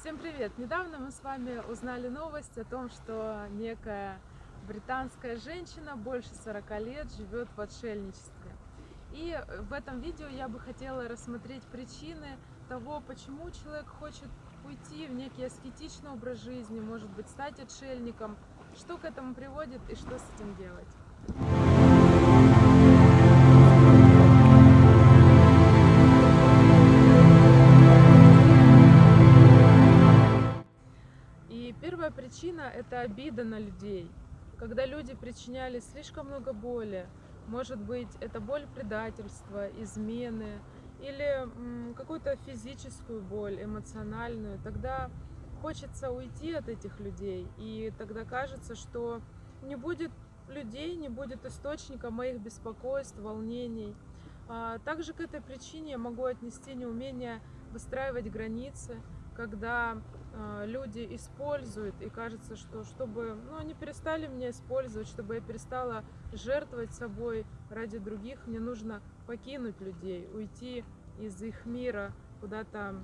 Всем привет! Недавно мы с вами узнали новость о том, что некая британская женщина больше 40 лет живет в отшельничестве. И в этом видео я бы хотела рассмотреть причины того, почему человек хочет уйти в некий аскетичный образ жизни, может быть, стать отшельником, что к этому приводит и что с этим делать. Причина – это обида на людей. Когда люди причиняли слишком много боли, может быть, это боль предательства, измены или какую-то физическую боль, эмоциональную, тогда хочется уйти от этих людей, и тогда кажется, что не будет людей, не будет источника моих беспокойств, волнений. А также к этой причине я могу отнести неумение выстраивать границы, когда э, люди используют, и кажется, что чтобы ну, они перестали меня использовать, чтобы я перестала жертвовать собой ради других, мне нужно покинуть людей, уйти из их мира куда-то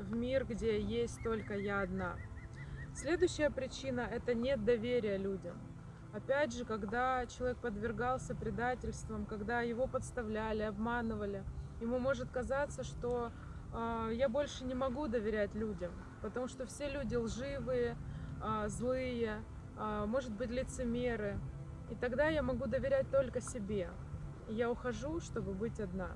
в мир, где есть только я одна. Следующая причина – это нет доверия людям. Опять же, когда человек подвергался предательствам, когда его подставляли, обманывали, ему может казаться, что я больше не могу доверять людям, потому что все люди лживые, а, злые, а, может быть лицемеры. И тогда я могу доверять только себе. Я ухожу, чтобы быть одна.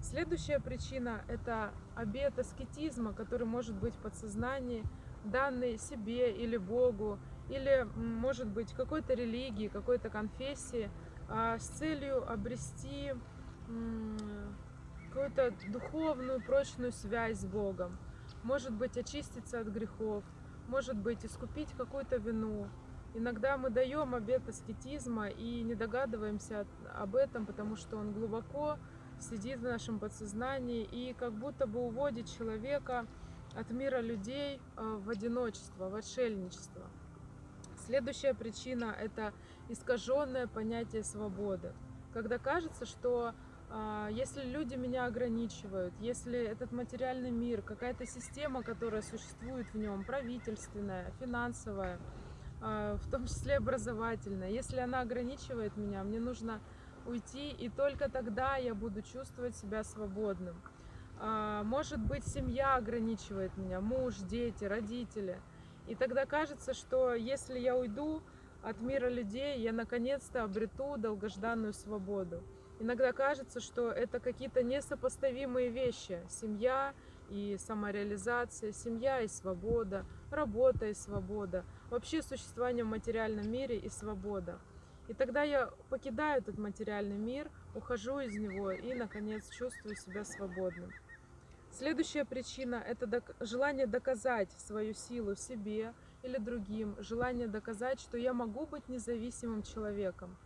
Следующая причина – это обет аскетизма, который может быть в подсознании, данный себе или Богу, или, может быть, какой-то религии, какой-то конфессии, с целью обрести какую-то духовную прочную связь с Богом, может быть очиститься от грехов, может быть искупить какую-то вину. Иногда мы даем обет аскетизма и не догадываемся об этом, потому что он глубоко сидит в нашем подсознании и как будто бы уводит человека от мира людей э, в одиночество, в отшельничество. Следующая причина – это искаженное понятие свободы. Когда кажется, что если люди меня ограничивают, если этот материальный мир, какая-то система, которая существует в нем, правительственная, финансовая, а, в том числе образовательная, если она ограничивает меня, мне нужно уйти, и только тогда я буду чувствовать себя свободным. А, может быть, семья ограничивает меня, муж, дети, родители. И тогда кажется, что если я уйду от мира людей, я наконец-то обрету долгожданную свободу. Иногда кажется, что это какие-то несопоставимые вещи. Семья и самореализация, семья и свобода, работа и свобода, вообще существование в материальном мире и свобода. И тогда я покидаю этот материальный мир, ухожу из него и, наконец, чувствую себя свободным. Следующая причина – это желание доказать свою силу себе или другим, желание доказать, что я могу быть независимым человеком,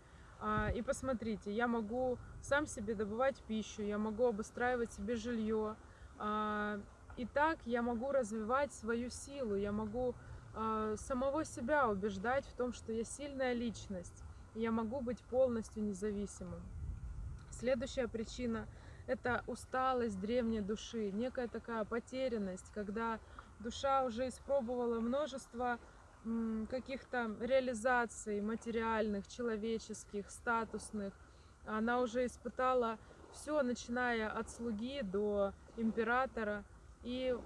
и посмотрите, я могу сам себе добывать пищу, я могу обустраивать себе жилье. А, и так я могу развивать свою силу, я могу а, самого себя убеждать в том, что я сильная личность. Я могу быть полностью независимым. Следующая причина – это усталость древней души, некая такая потерянность, когда душа уже испробовала множество каких-то реализаций материальных, человеческих, статусных. Она уже испытала все, начиная от слуги до императора. И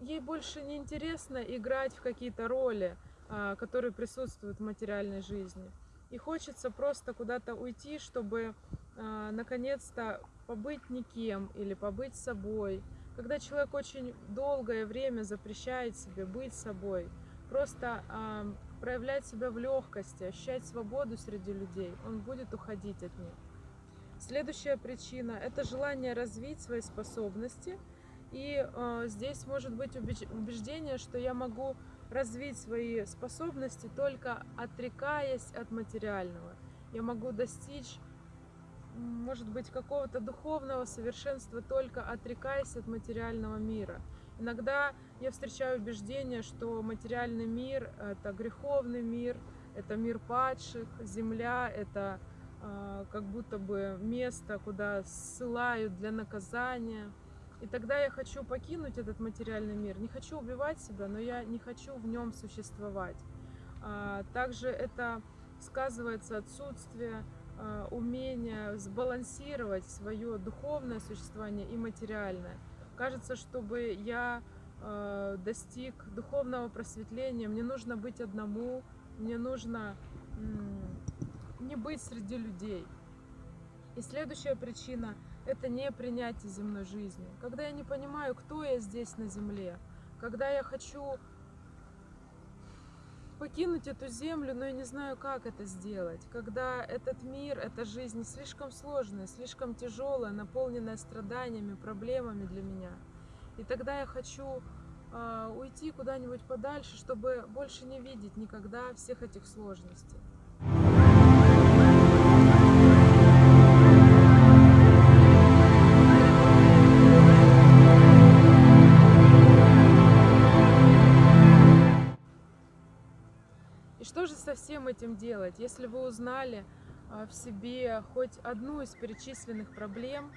ей больше не интересно играть в какие-то роли, а, которые присутствуют в материальной жизни. И хочется просто куда-то уйти, чтобы а, наконец-то побыть никем или побыть собой. Когда человек очень долгое время запрещает себе быть собой – просто э, проявлять себя в легкости, ощущать свободу среди людей, он будет уходить от них. Следующая причина – это желание развить свои способности. И э, здесь может быть убеждение, что я могу развить свои способности только отрекаясь от материального. Я могу достичь, может быть, какого-то духовного совершенства только отрекаясь от материального мира. Иногда я встречаю убеждение, что материальный мир – это греховный мир, это мир падших, земля – это э, как будто бы место, куда ссылают для наказания. И тогда я хочу покинуть этот материальный мир. Не хочу убивать себя, но я не хочу в нем существовать. А, также это сказывается отсутствие а, умения сбалансировать свое духовное существование и материальное. Кажется, чтобы я а, достиг духовного просветления, мне нужно быть одному, мне нужно не быть среди людей. И следующая причина – это не принятие земной жизни. Когда я не понимаю, кто я здесь на земле, когда я хочу покинуть эту землю, но я не знаю, как это сделать. Когда этот мир, эта жизнь слишком сложная, слишком тяжелая, наполненная страданиями, проблемами для меня. И тогда я хочу э, уйти куда-нибудь подальше, чтобы больше не видеть никогда всех этих сложностей. Всем этим делать? Если вы узнали а, в себе хоть одну из перечисленных проблем,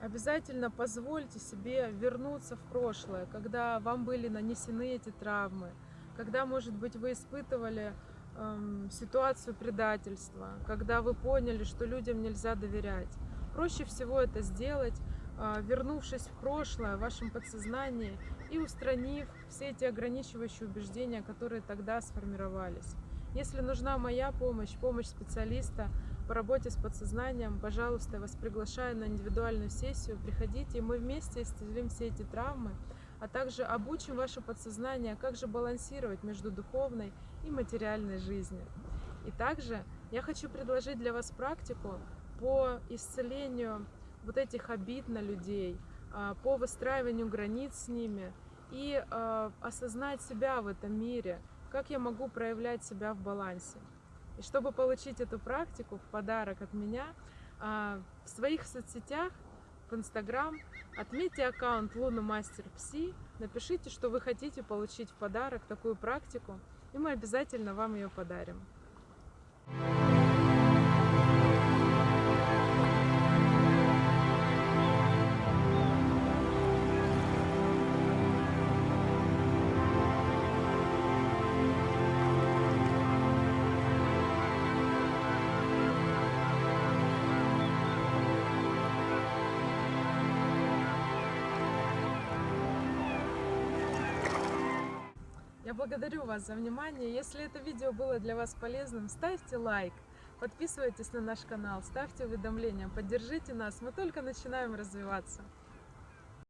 обязательно позвольте себе вернуться в прошлое, когда вам были нанесены эти травмы, когда, может быть, вы испытывали ситуацию предательства, когда вы поняли, что людям нельзя доверять. Проще всего это сделать, вернувшись в прошлое, в вашем подсознании и устранив все эти ограничивающие убеждения, которые тогда сформировались. Если нужна моя помощь, помощь специалиста по работе с подсознанием, пожалуйста, я вас приглашаю на индивидуальную сессию. Приходите, и мы вместе исцелим все эти травмы, а также обучим ваше подсознание, как же балансировать между духовной и материальной жизнью. И также я хочу предложить для вас практику по исцелению вот этих обид на людей, а, по выстраиванию границ с ними и а, осознать себя в этом мире, как я могу проявлять себя в балансе. И чтобы получить эту практику в подарок от меня, а, в своих соцсетях, в Инстаграм, отметьте аккаунт Луна Мастер Пси, напишите, что вы хотите получить в подарок такую практику, и мы обязательно вам ее подарим. Я благодарю вас за внимание. Если это видео было для вас полезным, ставьте лайк, подписывайтесь на наш канал, ставьте уведомления, поддержите нас. Мы только начинаем развиваться.